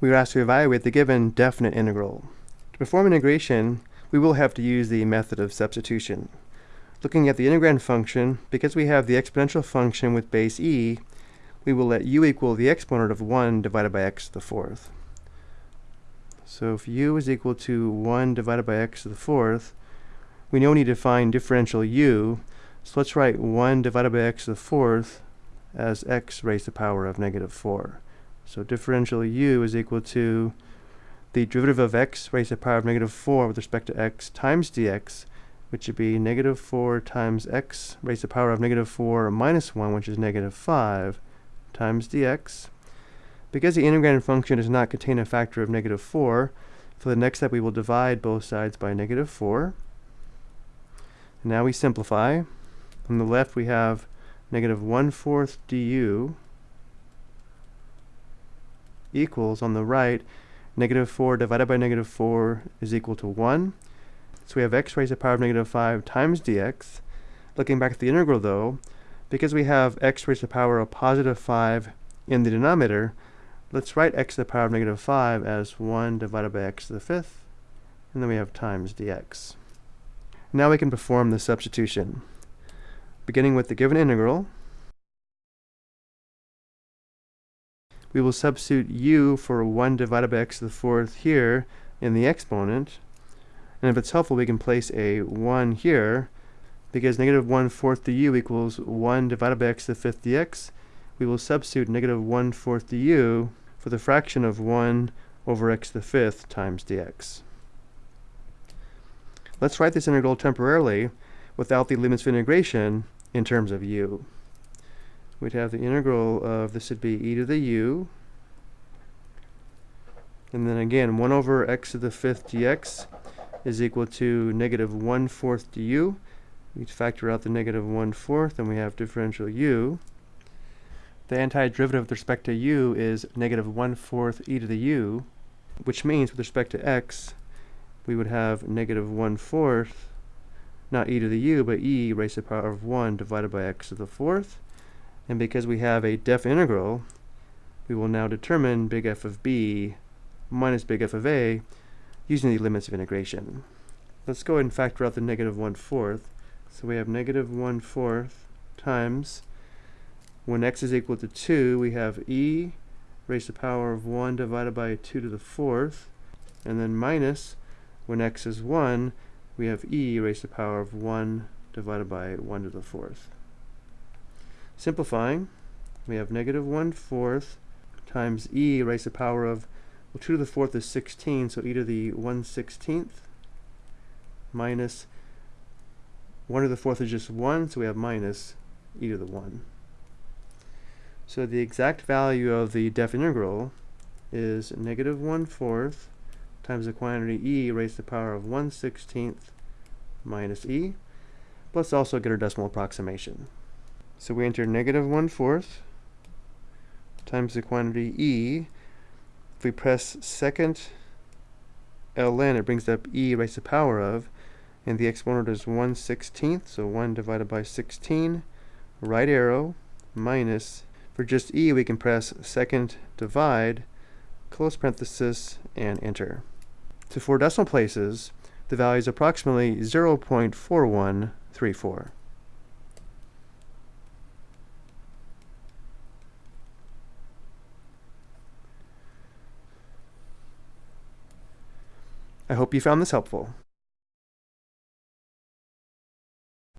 we are asked to evaluate the given definite integral. To perform integration, we will have to use the method of substitution. Looking at the integrand function, because we have the exponential function with base e, we will let u equal the exponent of 1 divided by x to the fourth. So if u is equal to 1 divided by x to the fourth, we know we need to find differential u, so let's write 1 divided by x to the fourth as x raised to the power of negative 4. So differential u is equal to the derivative of x raised to the power of negative 4 with respect to x times dx, which would be negative 4 times x raised to the power of negative 4 minus 1, which is negative 5, times dx. Because the integrand function does not contain a factor of negative 4, for the next step we will divide both sides by negative 4. Now we simplify. On the left we have negative 1 fourth du equals, on the right, negative 4 divided by negative 4 is equal to 1. So we have x raised to the power of negative 5 times dx. Looking back at the integral though, because we have x raised to the power of positive 5 in the denominator, let's write x to the power of negative 5 as 1 divided by x to the fifth, and then we have times dx. Now we can perform the substitution. Beginning with the given integral, we will substitute u for 1 divided by x to the fourth here in the exponent, and if it's helpful we can place a 1 here, because negative 1 fourth du equals 1 divided by x to the fifth dx, we will substitute negative 1 fourth du for the fraction of 1 over x to the fifth times dx. Let's write this integral temporarily without the limits of integration in terms of u. We'd have the integral of, this would be e to the u, and then again 1 over x to the fifth dx is equal to negative 1 fourth du, we factor out the negative 1 fourth and we have differential u. The antiderivative with respect to u is negative 1 fourth e to the u, which means with respect to x, we would have negative 1 fourth, not e to the u, but e raised to the power of 1 divided by x to the fourth. And because we have a def integral, we will now determine big F of b minus big F of a using the limits of integration. Let's go ahead and factor out the negative 1 fourth. So we have negative 1 fourth times, when x is equal to 2, we have e raised to the power of 1 divided by 2 to the fourth, and then minus, when x is 1, we have e raised to the power of 1 divided by 1 to the fourth. Simplifying, we have negative 1 fourth times e raised to the power of, well, 2 to the fourth is 16, so e to the 1 16th minus 1 to the fourth is just 1, so we have minus e to the 1. So the exact value of the def integral is negative 1 fourth times the quantity e raised to the power of 1 16th minus e. Let's also get our decimal approximation. So we enter negative 1 fourth times the quantity e. If we press second ln, it brings up e raised to the power of and the exponent is 1 16th, so 1 divided by 16, right arrow, minus, for just e we can press second divide, close parenthesis, and enter. To four decimal places, the value is approximately 0.4134. I hope you found this helpful.